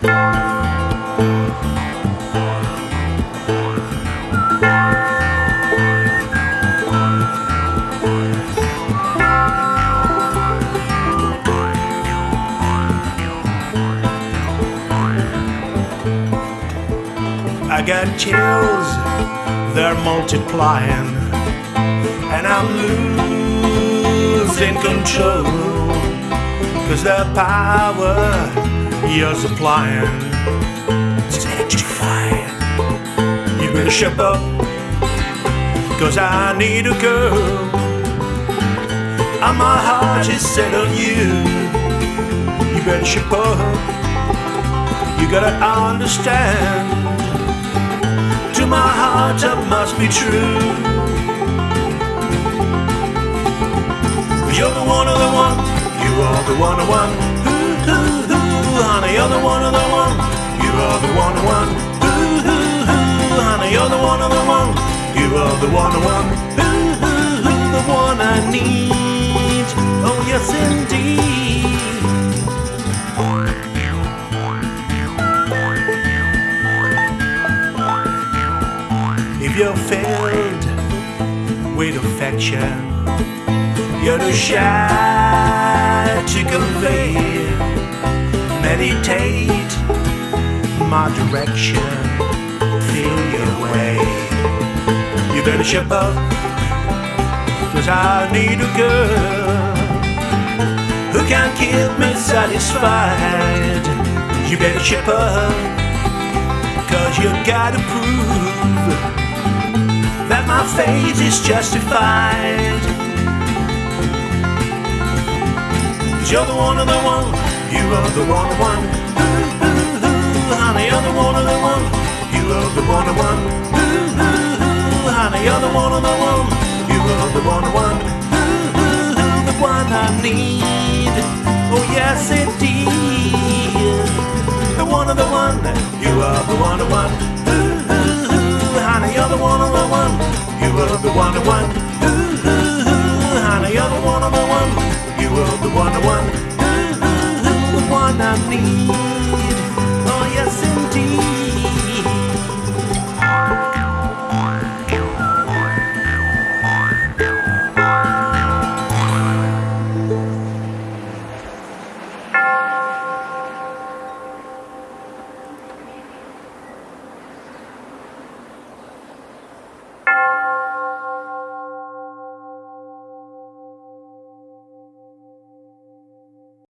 I got chills, they're multiplying, and I'm losing control. Cause the power you're supplying is electrifying. You better ship up, cause I need a girl. And my heart is set on you. You better ship up, you gotta understand to my heart I must be true. You're the one of the one, you are the one of one. You're the one of the one, you are the one one. Ooh, ooh, ooh, honey, you're the one of the one, you are the one one. Ooh, ooh, ooh, the one I need. Oh yes, indeed. If you're filled with affection, you're too shy to convey. Meditate my direction, feel your way. You better ship up, cause I need a girl who can keep me satisfied. You better ship up, cause you gotta prove that my faith is justified. You're the one of the one, you are the one of one. Ooh, ooh, ooh, honey, you're the one of the one, you are the one of one. Honey, you're the one of the one, you are the one of one. Ooh, ooh, ooh, the one I need. Oh yes, indeed. The one of the one, you are the one of one. Ooh, ooh, ooh, honey, you're the one of the one, you are the one of one. Ooh,